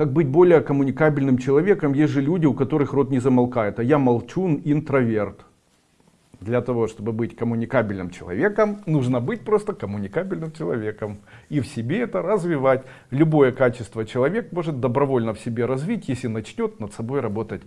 Как быть более коммуникабельным человеком? Есть же люди, у которых рот не замолкает. А я молчун, интроверт. Для того, чтобы быть коммуникабельным человеком, нужно быть просто коммуникабельным человеком. И в себе это развивать. Любое качество человек может добровольно в себе развить, если начнет над собой работать.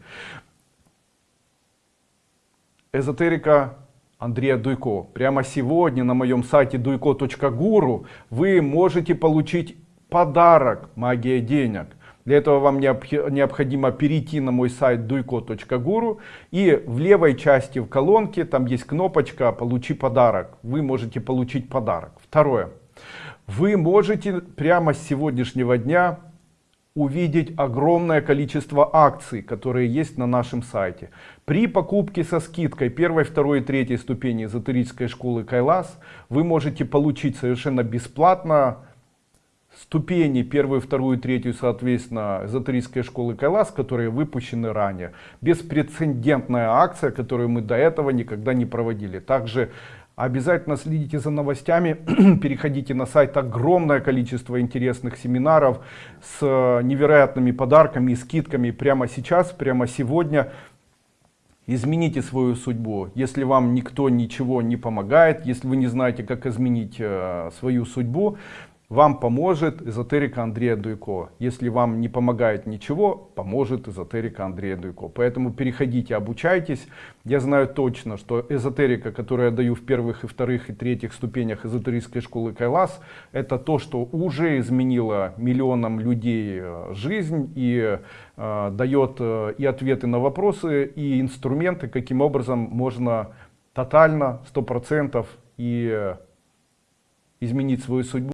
Эзотерика Андрея Дуйко. Прямо сегодня на моем сайте duйко.гуру вы можете получить подарок «Магия денег». Для этого вам необходимо перейти на мой сайт duйко.гуру и в левой части в колонке там есть кнопочка «Получи подарок». Вы можете получить подарок. Второе. Вы можете прямо с сегодняшнего дня увидеть огромное количество акций, которые есть на нашем сайте. При покупке со скидкой первой, второй и третьей ступени эзотерической школы Кайлас вы можете получить совершенно бесплатно ступени первую, вторую, третью, соответственно, эзотерической школы Кайлас, которые выпущены ранее. Беспрецедентная акция, которую мы до этого никогда не проводили. Также обязательно следите за новостями, переходите на сайт, огромное количество интересных семинаров с невероятными подарками и скидками прямо сейчас, прямо сегодня. Измените свою судьбу. Если вам никто ничего не помогает, если вы не знаете, как изменить э, свою судьбу, вам поможет эзотерика Андрея Дуйко. Если вам не помогает ничего, поможет эзотерика Андрея Дуйко. Поэтому переходите, обучайтесь. Я знаю точно, что эзотерика, которую я даю в первых и вторых и третьих ступенях эзотерической школы Кайлас, это то, что уже изменило миллионам людей э, жизнь и э, дает э, и ответы на вопросы, и инструменты, каким образом можно тотально, сто процентов и э, изменить свою судьбу.